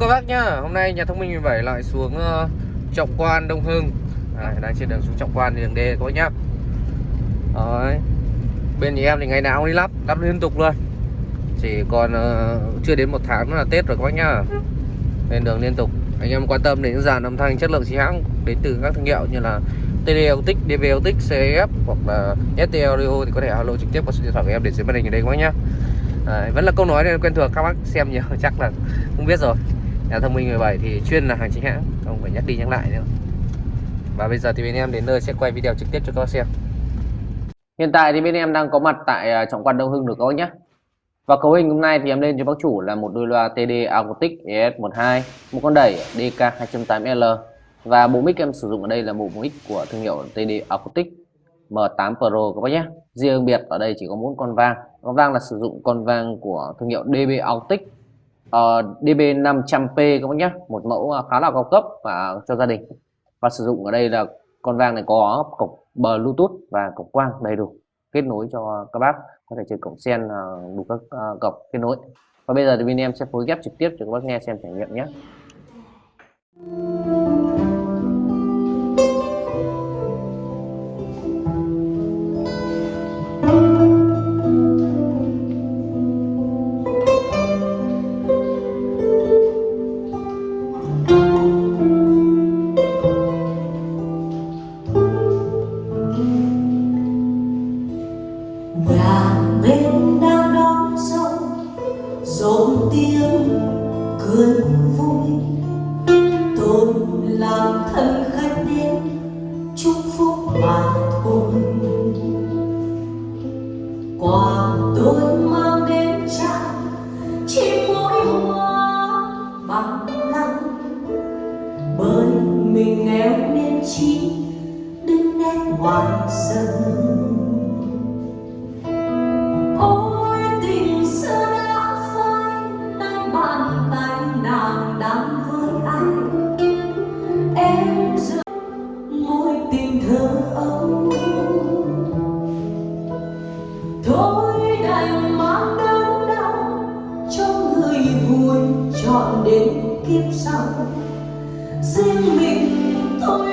Các bác nhá. Hôm nay nhà thông minh 17 lại xuống uh, Trọng Quan Đông Hưng. À, Đang trên đường xuống Trọng Quan đường D các bác nhá. Đấy. Bên nhà em thì ngày nào cũng đi lắp Lắp liên tục luôn. Chỉ còn uh, chưa đến một tháng nữa là Tết rồi các bác nhá. Lên đường liên tục. Anh em quan tâm đến những dàn âm thanh chất lượng chính hãng Đến từ các thương hiệu như là TDLTIC, DVLTIC, CF hoặc là ST Audio thì có thể alo trực tiếp qua số điện thoại của em để dưới màn hình ở đây các bác nhá. Đấy, vẫn là câu nói quen thuộc các bác xem nhiều chắc là không biết rồi nhà thông minh 17 thì chuyên là hàng chính hãng, không phải nhắc đi nhắc lại nữa. Và bây giờ thì bên em đến nơi sẽ quay video trực tiếp cho các bác xem. Hiện tại thì bên em đang có mặt tại à, trọng quan đông hưng được các bác nhé. Và cấu hình hôm nay thì em lên cho bác chủ là một đôi loa TD Acoustic ES12 một con đẩy DK 208L và bộ mic em sử dụng ở đây là bộ mic của thương hiệu TD Acoustic M8 Pro các bác nhé. Riêng biệt ở đây chỉ có bốn con vang. Con vang là sử dụng con vang của thương hiệu DB Acoustic uh, DB 500P các bác nhé. Một mẫu à, khá là cao cấp và cho gia đình. Và sử dụng ở đây là con vang này có cổng Bluetooth và cổng quang đầy đủ kết nối cho các bác. Có thể chơi cổng sen uh, đủ các uh, cổng kết nối. Và bây giờ thì bên em sẽ phối ghép trực tiếp cho các bác nghe xem trải nghiệm nhé. Cười vui. Tôi làm thân khách đến chúc phúc mà thôi. Quà tôi mang đến trao chỉ mỗi hoa bằng lăng. Bởi mình nghèo nên chi, đứng nét ngoài sân. Còn đến kiếp sau. Riêng mình tôi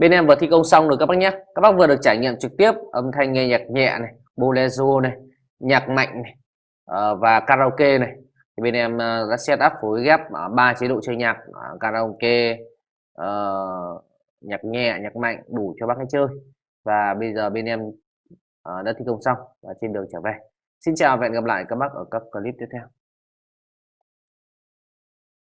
bên em vừa thi công xong rồi các bác nhé. Các bác vừa được trải nghiệm trực tiếp âm thanh nghe nhạc nhẹ này, bolero này, nhạc mạnh này ờ, và karaoke này. Thì bên em ờ, đã set up phối ghép ờ, ba chế độ chơi nhạc karaoke nhạc nhẹ, nhạc mạnh đủ cho bác ấy chơi. Và bây giờ bên em đã thi công xong và trên đường trở về. Xin chào và hẹn gặp lại các bác ở các clip tiếp theo.